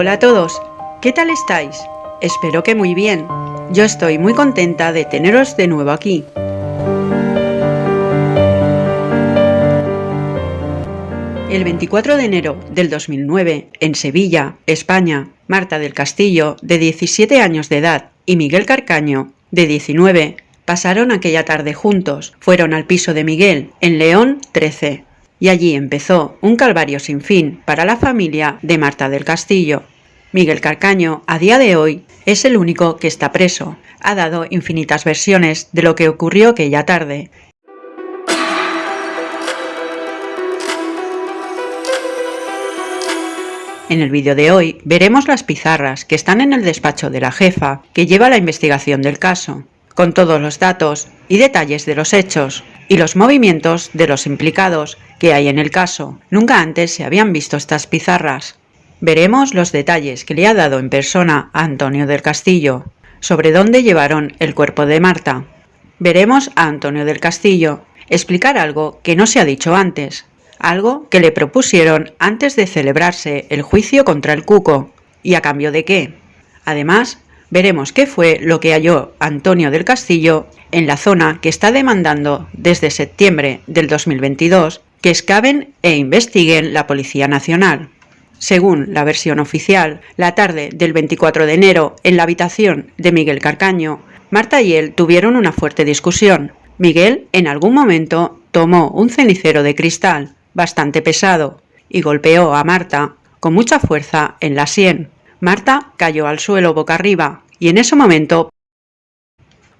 Hola a todos, ¿qué tal estáis? Espero que muy bien. Yo estoy muy contenta de teneros de nuevo aquí. El 24 de enero del 2009, en Sevilla, España, Marta del Castillo, de 17 años de edad, y Miguel Carcaño, de 19, pasaron aquella tarde juntos. Fueron al piso de Miguel, en León 13, y allí empezó un calvario sin fin para la familia de Marta del Castillo. Miguel Carcaño, a día de hoy, es el único que está preso. Ha dado infinitas versiones de lo que ocurrió aquella tarde. En el vídeo de hoy veremos las pizarras que están en el despacho de la jefa que lleva la investigación del caso, con todos los datos y detalles de los hechos y los movimientos de los implicados que hay en el caso. Nunca antes se habían visto estas pizarras. Veremos los detalles que le ha dado en persona a Antonio del Castillo sobre dónde llevaron el cuerpo de Marta. Veremos a Antonio del Castillo explicar algo que no se ha dicho antes, algo que le propusieron antes de celebrarse el juicio contra el Cuco, y a cambio de qué. Además, veremos qué fue lo que halló Antonio del Castillo en la zona que está demandando desde septiembre del 2022 que excaven e investiguen la Policía Nacional. Según la versión oficial, la tarde del 24 de enero, en la habitación de Miguel Carcaño, Marta y él tuvieron una fuerte discusión. Miguel, en algún momento, tomó un cenicero de cristal, bastante pesado, y golpeó a Marta con mucha fuerza en la sien. Marta cayó al suelo boca arriba, y en ese momento,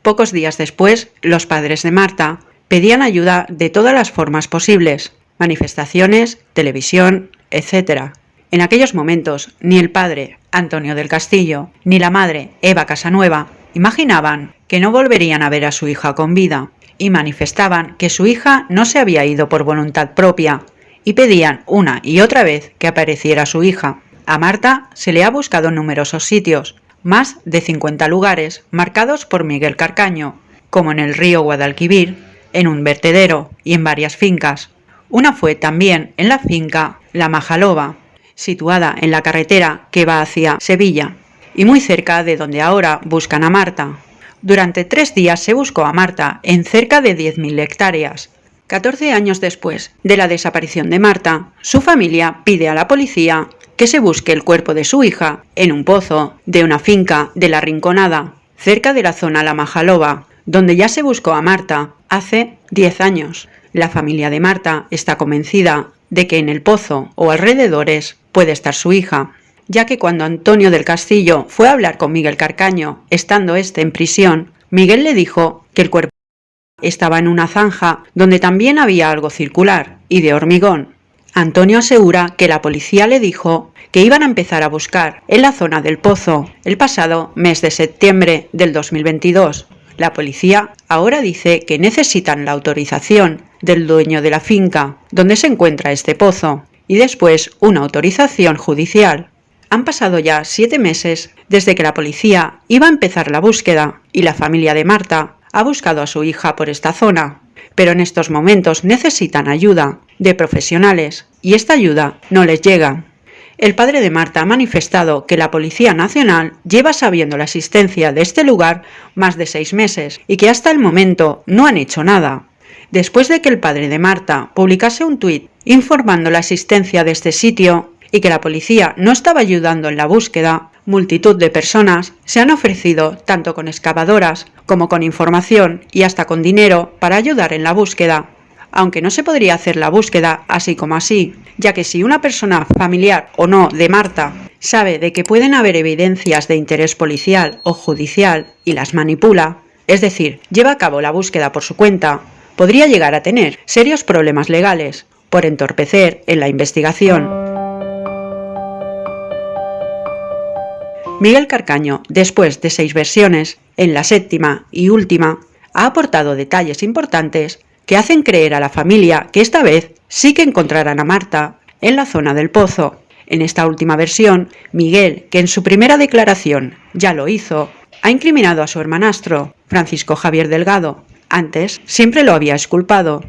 pocos días después, los padres de Marta pedían ayuda de todas las formas posibles, manifestaciones, televisión, etc. En aquellos momentos, ni el padre, Antonio del Castillo, ni la madre, Eva Casanueva, imaginaban que no volverían a ver a su hija con vida, y manifestaban que su hija no se había ido por voluntad propia, y pedían una y otra vez que apareciera su hija. A Marta se le ha buscado en numerosos sitios, más de 50 lugares marcados por Miguel Carcaño, como en el río Guadalquivir, en un vertedero y en varias fincas. Una fue también en la finca La Majaloba, situada en la carretera que va hacia Sevilla, y muy cerca de donde ahora buscan a Marta. Durante tres días se buscó a Marta en cerca de 10.000 hectáreas. 14 años después de la desaparición de Marta, su familia pide a la policía que se busque el cuerpo de su hija en un pozo de una finca de la Rinconada, cerca de la zona La Majaloba, donde ya se buscó a Marta hace 10 años. La familia de Marta está convencida de que en el pozo o alrededores puede estar su hija, ya que cuando Antonio del Castillo fue a hablar con Miguel Carcaño, estando éste en prisión, Miguel le dijo que el cuerpo estaba en una zanja donde también había algo circular y de hormigón. Antonio asegura que la policía le dijo que iban a empezar a buscar en la zona del pozo el pasado mes de septiembre del 2022, la policía ahora dice que necesitan la autorización del dueño de la finca donde se encuentra este pozo y después una autorización judicial. Han pasado ya siete meses desde que la policía iba a empezar la búsqueda y la familia de Marta ha buscado a su hija por esta zona, pero en estos momentos necesitan ayuda de profesionales y esta ayuda no les llega. El padre de Marta ha manifestado que la Policía Nacional lleva sabiendo la existencia de este lugar más de seis meses y que hasta el momento no han hecho nada. Después de que el padre de Marta publicase un tuit informando la existencia de este sitio y que la policía no estaba ayudando en la búsqueda, multitud de personas se han ofrecido tanto con excavadoras como con información y hasta con dinero para ayudar en la búsqueda aunque no se podría hacer la búsqueda así como así, ya que si una persona familiar o no de Marta sabe de que pueden haber evidencias de interés policial o judicial y las manipula, es decir, lleva a cabo la búsqueda por su cuenta, podría llegar a tener serios problemas legales por entorpecer en la investigación. Miguel Carcaño, después de seis versiones, en la séptima y última, ha aportado detalles importantes que hacen creer a la familia que esta vez sí que encontrarán a Marta en la zona del pozo. En esta última versión, Miguel, que en su primera declaración ya lo hizo, ha incriminado a su hermanastro, Francisco Javier Delgado. Antes siempre lo había esculpado.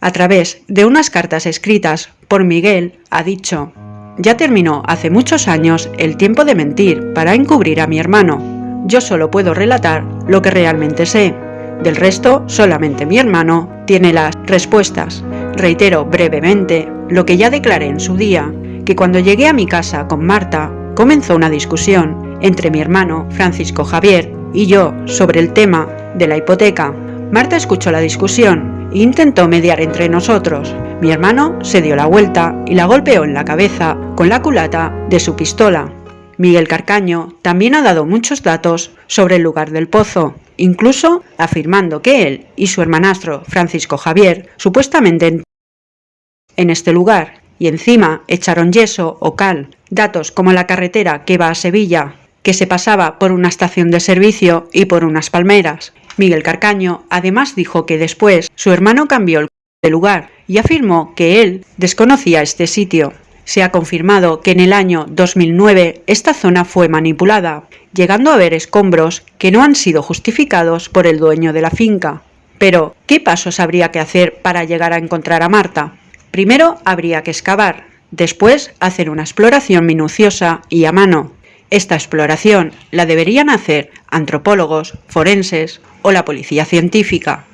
A través de unas cartas escritas por Miguel, ha dicho ya terminó hace muchos años el tiempo de mentir para encubrir a mi hermano. Yo solo puedo relatar lo que realmente sé. Del resto, solamente mi hermano tiene las respuestas. Reitero brevemente lo que ya declaré en su día, que cuando llegué a mi casa con Marta, comenzó una discusión entre mi hermano Francisco Javier y yo sobre el tema de la hipoteca. Marta escuchó la discusión e intentó mediar entre nosotros. Mi hermano se dio la vuelta y la golpeó en la cabeza con la culata de su pistola. Miguel Carcaño también ha dado muchos datos sobre el lugar del pozo, incluso afirmando que él y su hermanastro Francisco Javier supuestamente en este lugar y encima echaron yeso o cal, datos como la carretera que va a Sevilla, que se pasaba por una estación de servicio y por unas palmeras. Miguel Carcaño además dijo que después su hermano cambió de lugar y afirmó que él desconocía este sitio. Se ha confirmado que en el año 2009 esta zona fue manipulada, llegando a haber escombros que no han sido justificados por el dueño de la finca. Pero, ¿qué pasos habría que hacer para llegar a encontrar a Marta? Primero habría que excavar, después hacer una exploración minuciosa y a mano. Esta exploración la deberían hacer antropólogos, forenses o la policía científica.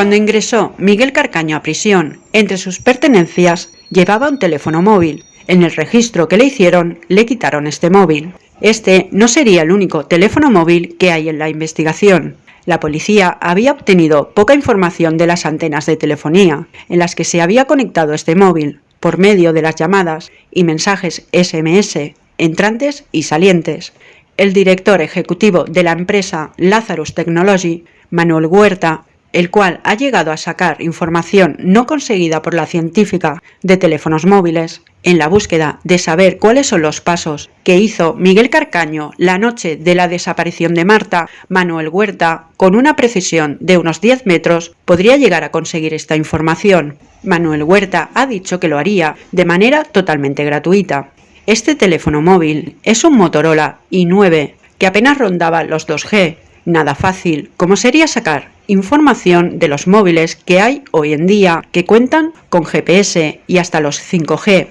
Cuando ingresó Miguel Carcaño a prisión, entre sus pertenencias llevaba un teléfono móvil. En el registro que le hicieron, le quitaron este móvil. Este no sería el único teléfono móvil que hay en la investigación. La policía había obtenido poca información de las antenas de telefonía en las que se había conectado este móvil, por medio de las llamadas y mensajes SMS, entrantes y salientes. El director ejecutivo de la empresa Lazarus Technology, Manuel Huerta, el cual ha llegado a sacar información no conseguida por la científica de teléfonos móviles, en la búsqueda de saber cuáles son los pasos que hizo Miguel Carcaño la noche de la desaparición de Marta, Manuel Huerta, con una precisión de unos 10 metros, podría llegar a conseguir esta información. Manuel Huerta ha dicho que lo haría de manera totalmente gratuita. Este teléfono móvil es un Motorola i9 que apenas rondaba los 2G, nada fácil, como sería sacar información de los móviles que hay hoy en día que cuentan con GPS y hasta los 5G,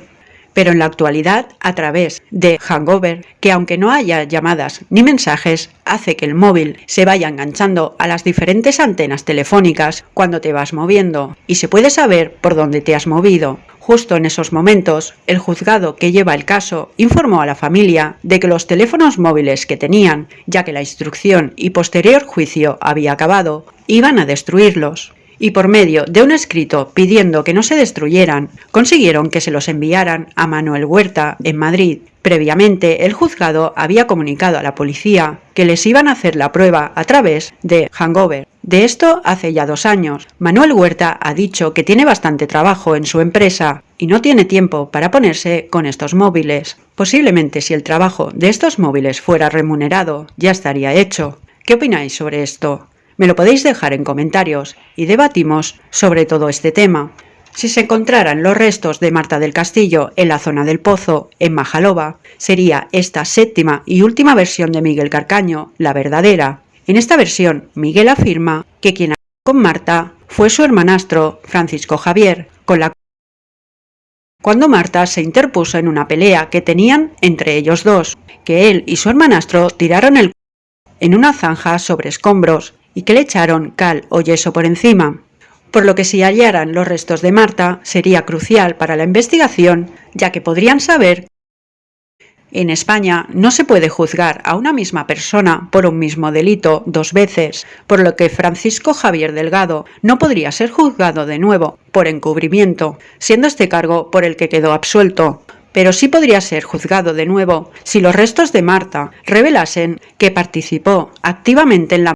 pero en la actualidad a través de Hangover, que aunque no haya llamadas ni mensajes, hace que el móvil se vaya enganchando a las diferentes antenas telefónicas cuando te vas moviendo y se puede saber por dónde te has movido. Justo en esos momentos, el juzgado que lleva el caso informó a la familia de que los teléfonos móviles que tenían, ya que la instrucción y posterior juicio había acabado, iban a destruirlos y por medio de un escrito pidiendo que no se destruyeran, consiguieron que se los enviaran a Manuel Huerta en Madrid. Previamente, el juzgado había comunicado a la policía que les iban a hacer la prueba a través de Hangover. De esto hace ya dos años. Manuel Huerta ha dicho que tiene bastante trabajo en su empresa y no tiene tiempo para ponerse con estos móviles. Posiblemente si el trabajo de estos móviles fuera remunerado, ya estaría hecho. ¿Qué opináis sobre esto? Me lo podéis dejar en comentarios y debatimos sobre todo este tema. Si se encontraran los restos de Marta del Castillo en la zona del Pozo, en Majaloba, sería esta séptima y última versión de Miguel Carcaño la verdadera. En esta versión, Miguel afirma que quien con Marta fue su hermanastro Francisco Javier, con la cuando Marta se interpuso en una pelea que tenían entre ellos dos, que él y su hermanastro tiraron el en una zanja sobre escombros y que le echaron cal o yeso por encima, por lo que si hallaran los restos de Marta sería crucial para la investigación, ya que podrían saber en España no se puede juzgar a una misma persona por un mismo delito dos veces, por lo que Francisco Javier Delgado no podría ser juzgado de nuevo por encubrimiento, siendo este cargo por el que quedó absuelto, pero sí podría ser juzgado de nuevo si los restos de Marta revelasen que participó activamente en la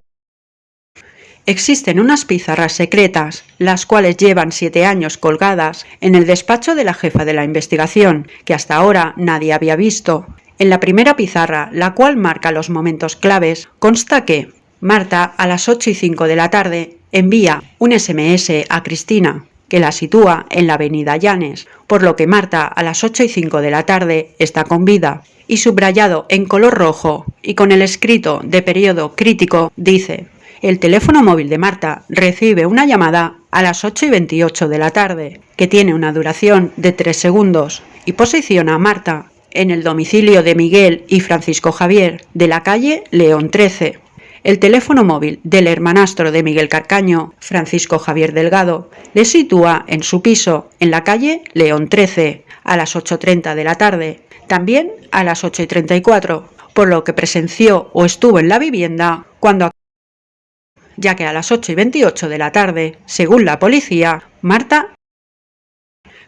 Existen unas pizarras secretas, las cuales llevan siete años colgadas en el despacho de la jefa de la investigación, que hasta ahora nadie había visto. En la primera pizarra, la cual marca los momentos claves, consta que Marta a las 8 y 5 de la tarde envía un SMS a Cristina, que la sitúa en la avenida Llanes, por lo que Marta a las 8 y 5 de la tarde está con vida. Y subrayado en color rojo y con el escrito de periodo crítico dice el teléfono móvil de Marta recibe una llamada a las 8 y 28 de la tarde, que tiene una duración de 3 segundos, y posiciona a Marta en el domicilio de Miguel y Francisco Javier, de la calle León 13. El teléfono móvil del hermanastro de Miguel Carcaño, Francisco Javier Delgado, le sitúa en su piso, en la calle León 13, a las 8.30 de la tarde, también a las 8.34, por lo que presenció o estuvo en la vivienda cuando ya que a las 8 y 28 de la tarde, según la policía, Marta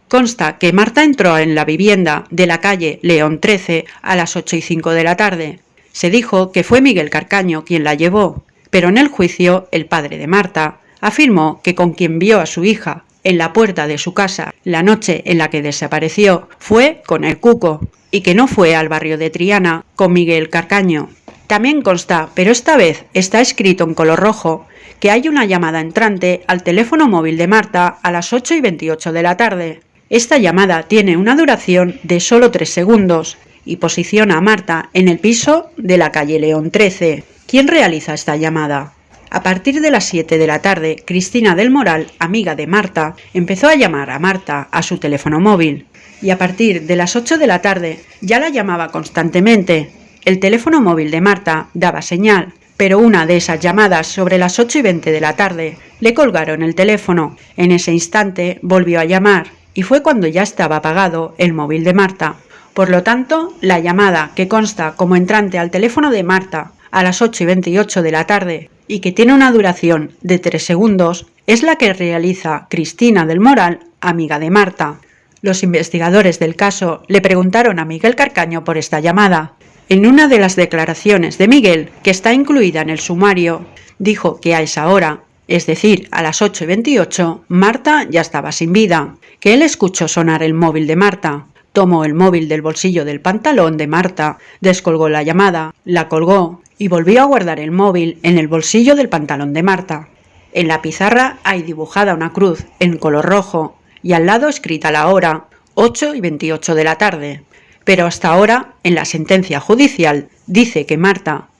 Consta que Marta entró en la vivienda de la calle León 13 a las 8 y 5 de la tarde. Se dijo que fue Miguel Carcaño quien la llevó, pero en el juicio el padre de Marta afirmó que con quien vio a su hija en la puerta de su casa la noche en la que desapareció fue con el Cuco y que no fue al barrio de Triana con Miguel Carcaño. También consta, pero esta vez está escrito en color rojo, que hay una llamada entrante al teléfono móvil de Marta a las 8 y 28 de la tarde. Esta llamada tiene una duración de solo 3 segundos y posiciona a Marta en el piso de la calle León 13. ¿Quién realiza esta llamada? A partir de las 7 de la tarde, Cristina del Moral, amiga de Marta, empezó a llamar a Marta a su teléfono móvil y a partir de las 8 de la tarde ya la llamaba constantemente, el teléfono móvil de Marta daba señal, pero una de esas llamadas sobre las 8 y 20 de la tarde le colgaron el teléfono. En ese instante volvió a llamar y fue cuando ya estaba apagado el móvil de Marta. Por lo tanto, la llamada que consta como entrante al teléfono de Marta a las 8 y 28 de la tarde y que tiene una duración de 3 segundos es la que realiza Cristina del Moral, amiga de Marta. Los investigadores del caso le preguntaron a Miguel Carcaño por esta llamada en una de las declaraciones de Miguel, que está incluida en el sumario, dijo que a esa hora, es decir, a las 8 y 28, Marta ya estaba sin vida, que él escuchó sonar el móvil de Marta, tomó el móvil del bolsillo del pantalón de Marta, descolgó la llamada, la colgó y volvió a guardar el móvil en el bolsillo del pantalón de Marta. En la pizarra hay dibujada una cruz en color rojo y al lado escrita la hora, 8 y 28 de la tarde pero hasta ahora, en la sentencia judicial, dice que Marta,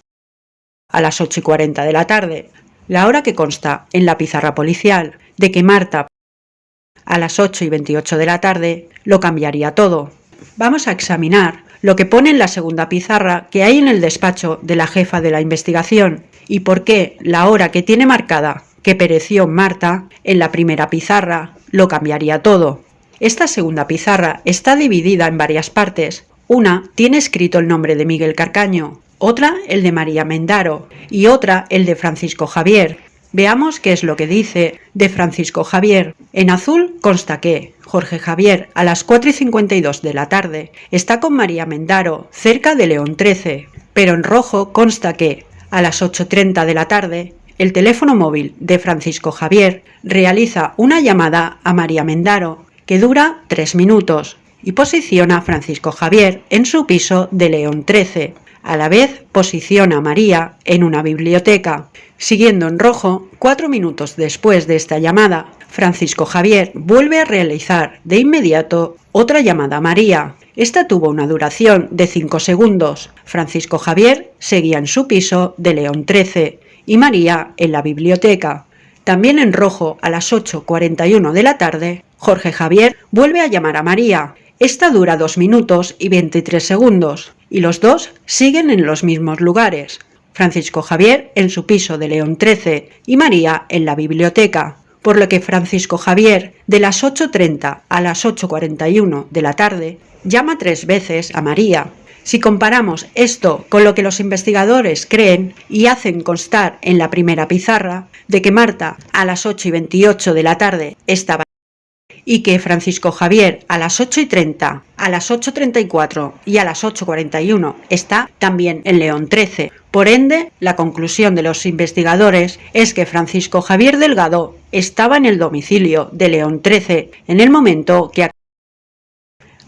a las 8 y 40 de la tarde, la hora que consta en la pizarra policial de que Marta, a las 8 y 28 de la tarde, lo cambiaría todo. Vamos a examinar lo que pone en la segunda pizarra que hay en el despacho de la jefa de la investigación y por qué la hora que tiene marcada que pereció Marta en la primera pizarra lo cambiaría todo. Esta segunda pizarra está dividida en varias partes. Una tiene escrito el nombre de Miguel Carcaño, otra el de María Mendaro y otra el de Francisco Javier. Veamos qué es lo que dice de Francisco Javier. En azul consta que Jorge Javier a las 4 y 52 de la tarde está con María Mendaro cerca de León 13, pero en rojo consta que a las 8.30 de la tarde el teléfono móvil de Francisco Javier realiza una llamada a María Mendaro que dura tres minutos y posiciona a Francisco Javier en su piso de León 13. A la vez posiciona a María en una biblioteca. Siguiendo en rojo, cuatro minutos después de esta llamada, Francisco Javier vuelve a realizar de inmediato otra llamada a María. Esta tuvo una duración de cinco segundos. Francisco Javier seguía en su piso de León 13 y María en la biblioteca. También en rojo a las 8.41 de la tarde, Jorge Javier vuelve a llamar a María. Esta dura 2 minutos y 23 segundos, y los dos siguen en los mismos lugares. Francisco Javier en su piso de León 13 y María en la biblioteca, por lo que Francisco Javier de las 8.30 a las 8.41 de la tarde llama tres veces a María. Si comparamos esto con lo que los investigadores creen y hacen constar en la primera pizarra, de que Marta a las 8 y 28 de la tarde estaba y que Francisco Javier a las 8 y 30, a las 8.34 y a las 8.41 está también en León 13. Por ende, la conclusión de los investigadores es que Francisco Javier Delgado estaba en el domicilio de León 13 en el momento que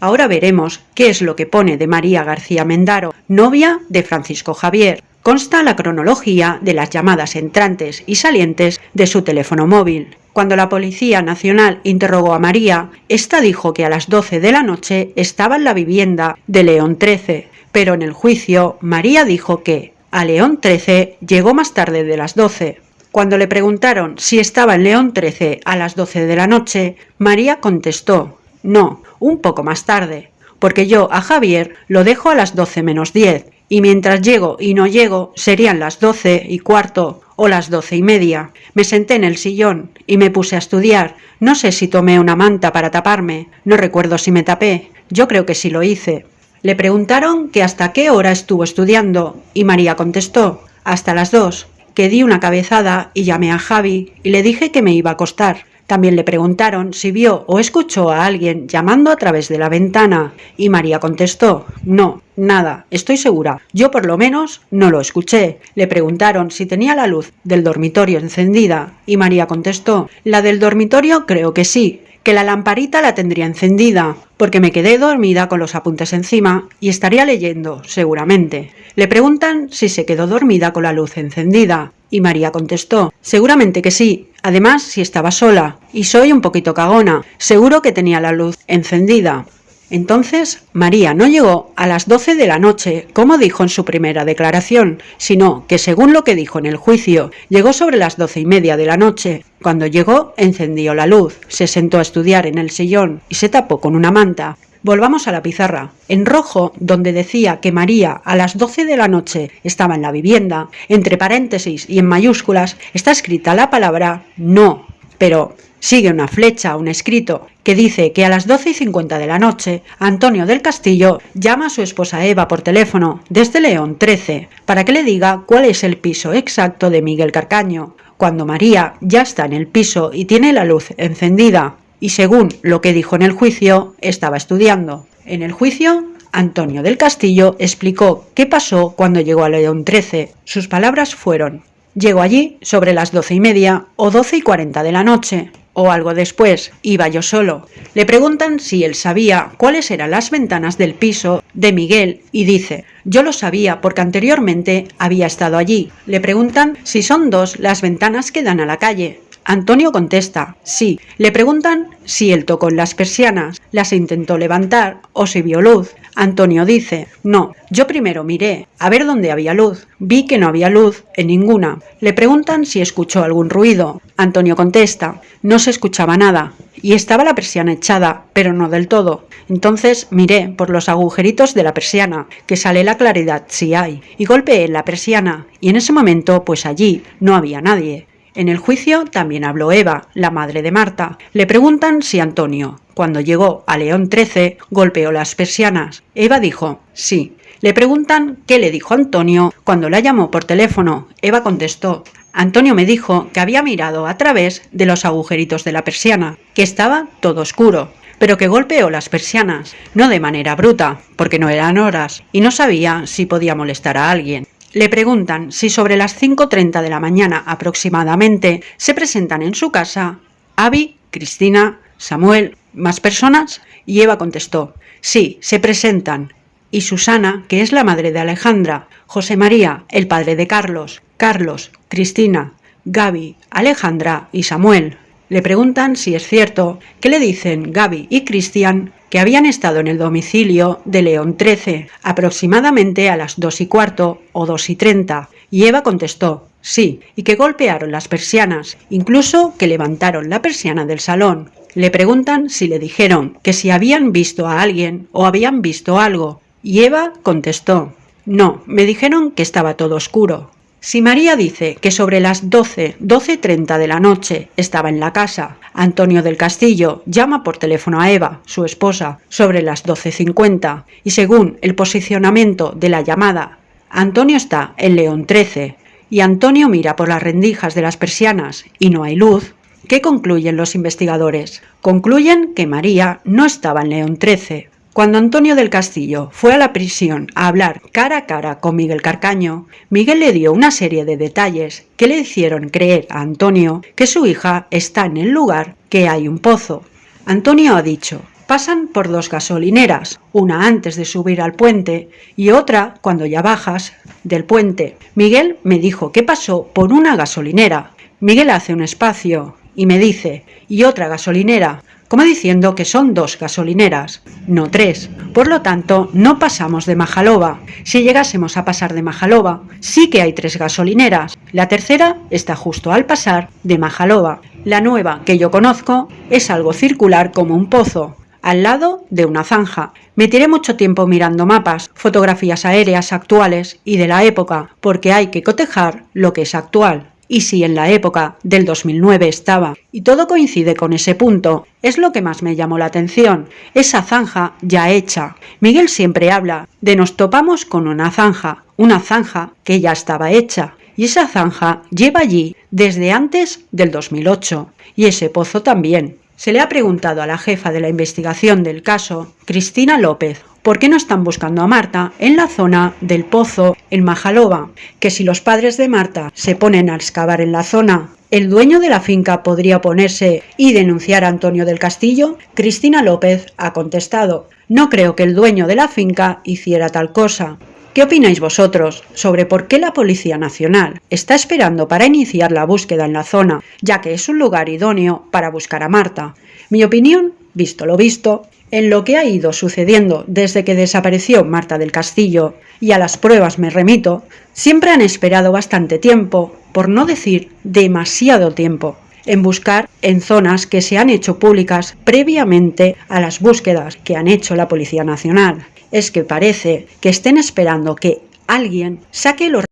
Ahora veremos qué es lo que pone de María García Mendaro, novia de Francisco Javier. Consta la cronología de las llamadas entrantes y salientes de su teléfono móvil. Cuando la Policía Nacional interrogó a María, ésta dijo que a las 12 de la noche estaba en la vivienda de León XIII, pero en el juicio María dijo que a León XIII llegó más tarde de las 12. Cuando le preguntaron si estaba en León XIII a las 12 de la noche, María contestó, no, un poco más tarde, porque yo a Javier lo dejo a las 12 menos 10, y mientras llego y no llego serían las 12 y cuarto o las doce y media. Me senté en el sillón y me puse a estudiar. No sé si tomé una manta para taparme, no recuerdo si me tapé, yo creo que sí lo hice. Le preguntaron que hasta qué hora estuvo estudiando y María contestó, hasta las dos, que di una cabezada y llamé a Javi y le dije que me iba a acostar. También le preguntaron si vio o escuchó a alguien llamando a través de la ventana y María contestó, no, nada, estoy segura, yo por lo menos no lo escuché. Le preguntaron si tenía la luz del dormitorio encendida y María contestó, la del dormitorio creo que sí, que la lamparita la tendría encendida, porque me quedé dormida con los apuntes encima y estaría leyendo, seguramente. Le preguntan si se quedó dormida con la luz encendida, y María contestó, seguramente que sí, además si estaba sola, y soy un poquito cagona, seguro que tenía la luz encendida. Entonces, María no llegó a las 12 de la noche, como dijo en su primera declaración, sino que según lo que dijo en el juicio, llegó sobre las doce y media de la noche. Cuando llegó, encendió la luz, se sentó a estudiar en el sillón y se tapó con una manta. Volvamos a la pizarra. En rojo, donde decía que María a las 12 de la noche estaba en la vivienda, entre paréntesis y en mayúsculas, está escrita la palabra no. Pero Sigue una flecha, un escrito, que dice que a las 12 y 50 de la noche, Antonio del Castillo llama a su esposa Eva por teléfono desde León 13 para que le diga cuál es el piso exacto de Miguel Carcaño, cuando María ya está en el piso y tiene la luz encendida, y según lo que dijo en el juicio, estaba estudiando. En el juicio, Antonio del Castillo explicó qué pasó cuando llegó a León 13. Sus palabras fueron, Llego allí sobre las doce y media o doce y cuarenta de la noche o algo después, iba yo solo. Le preguntan si él sabía cuáles eran las ventanas del piso de Miguel y dice, yo lo sabía porque anteriormente había estado allí. Le preguntan si son dos las ventanas que dan a la calle. Antonio contesta, sí. Le preguntan si él tocó en las persianas, las intentó levantar o si vio luz. Antonio dice, no, yo primero miré a ver dónde había luz. Vi que no había luz en ninguna. Le preguntan si escuchó algún ruido. Antonio contesta, no se escuchaba nada. Y estaba la persiana echada, pero no del todo. Entonces miré por los agujeritos de la persiana, que sale la claridad si hay, y golpeé en la persiana, y en ese momento, pues allí no había nadie. En el juicio también habló Eva, la madre de Marta. Le preguntan si Antonio, cuando llegó a León XIII, golpeó las persianas. Eva dijo, sí. Le preguntan qué le dijo Antonio cuando la llamó por teléfono. Eva contestó, Antonio me dijo que había mirado a través de los agujeritos de la persiana, que estaba todo oscuro, pero que golpeó las persianas, no de manera bruta, porque no eran horas, y no sabía si podía molestar a alguien. Le preguntan si sobre las 5.30 de la mañana aproximadamente se presentan en su casa Abby, Cristina, Samuel, más personas, y Eva contestó, sí, se presentan. Y Susana, que es la madre de Alejandra, José María, el padre de Carlos, Carlos, Cristina, Gaby, Alejandra y Samuel. Le preguntan si es cierto que le dicen Gaby y Cristian que habían estado en el domicilio de León XIII aproximadamente a las dos y cuarto o dos y treinta, y Eva contestó sí, y que golpearon las persianas, incluso que levantaron la persiana del salón. Le preguntan si le dijeron que si habían visto a alguien o habían visto algo, y Eva contestó no, me dijeron que estaba todo oscuro. Si María dice que sobre las 12, 12.30 de la noche estaba en la casa, Antonio del Castillo llama por teléfono a Eva, su esposa, sobre las 12.50 y según el posicionamiento de la llamada, Antonio está en León 13 y Antonio mira por las rendijas de las persianas y no hay luz, ¿qué concluyen los investigadores? Concluyen que María no estaba en León 13, cuando Antonio del Castillo fue a la prisión a hablar cara a cara con Miguel Carcaño, Miguel le dio una serie de detalles que le hicieron creer a Antonio que su hija está en el lugar que hay un pozo. Antonio ha dicho, pasan por dos gasolineras, una antes de subir al puente y otra cuando ya bajas del puente. Miguel me dijo que pasó por una gasolinera. Miguel hace un espacio y me dice, ¿y otra gasolinera? Como diciendo que son dos gasolineras, no tres. Por lo tanto, no pasamos de Majalova. Si llegásemos a pasar de Majalova, sí que hay tres gasolineras. La tercera está justo al pasar de Majalova. La nueva que yo conozco es algo circular como un pozo, al lado de una zanja. Me tiré mucho tiempo mirando mapas, fotografías aéreas actuales y de la época, porque hay que cotejar lo que es actual. Y si en la época del 2009 estaba, y todo coincide con ese punto, es lo que más me llamó la atención, esa zanja ya hecha. Miguel siempre habla de nos topamos con una zanja, una zanja que ya estaba hecha, y esa zanja lleva allí desde antes del 2008, y ese pozo también. Se le ha preguntado a la jefa de la investigación del caso, Cristina López, por qué no están buscando a Marta en la zona del pozo en Majalova, que si los padres de Marta se ponen a excavar en la zona, ¿el dueño de la finca podría ponerse y denunciar a Antonio del Castillo? Cristina López ha contestado, no creo que el dueño de la finca hiciera tal cosa. ¿Qué opináis vosotros sobre por qué la Policía Nacional está esperando para iniciar la búsqueda en la zona, ya que es un lugar idóneo para buscar a Marta? Mi opinión, visto lo visto, en lo que ha ido sucediendo desde que desapareció Marta del Castillo, y a las pruebas me remito, siempre han esperado bastante tiempo, por no decir demasiado tiempo, en buscar en zonas que se han hecho públicas previamente a las búsquedas que han hecho la Policía Nacional es que parece que estén esperando que alguien saque los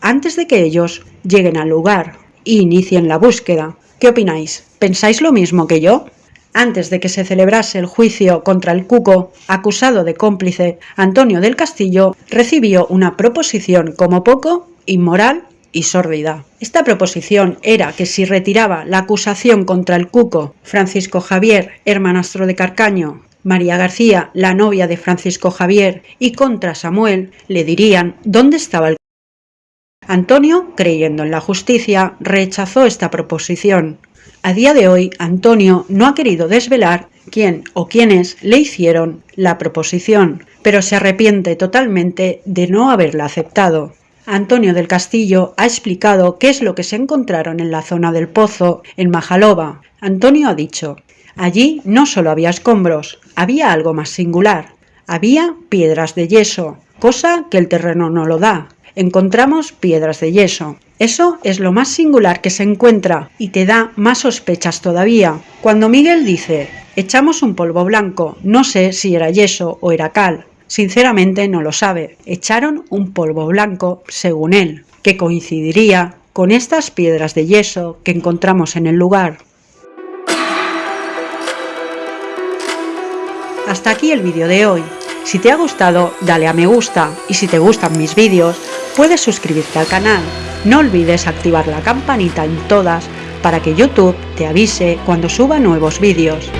antes de que ellos lleguen al lugar e inicien la búsqueda. ¿Qué opináis? ¿Pensáis lo mismo que yo? Antes de que se celebrase el juicio contra el Cuco, acusado de cómplice, Antonio del Castillo recibió una proposición como poco inmoral y sórdida. Esta proposición era que si retiraba la acusación contra el Cuco, Francisco Javier, hermanastro de Carcaño, María García, la novia de Francisco Javier, y contra Samuel, le dirían dónde estaba el Antonio, creyendo en la justicia, rechazó esta proposición. A día de hoy, Antonio no ha querido desvelar quién o quiénes le hicieron la proposición, pero se arrepiente totalmente de no haberla aceptado. Antonio del Castillo ha explicado qué es lo que se encontraron en la zona del pozo, en Majalova. Antonio ha dicho, Allí no solo había escombros, había algo más singular. Había piedras de yeso, cosa que el terreno no lo da. Encontramos piedras de yeso. Eso es lo más singular que se encuentra y te da más sospechas todavía. Cuando Miguel dice, echamos un polvo blanco, no sé si era yeso o era cal. Sinceramente no lo sabe. Echaron un polvo blanco, según él, que coincidiría con estas piedras de yeso que encontramos en el lugar. Hasta aquí el vídeo de hoy. Si te ha gustado, dale a me gusta y si te gustan mis vídeos, puedes suscribirte al canal. No olvides activar la campanita en todas para que YouTube te avise cuando suba nuevos vídeos.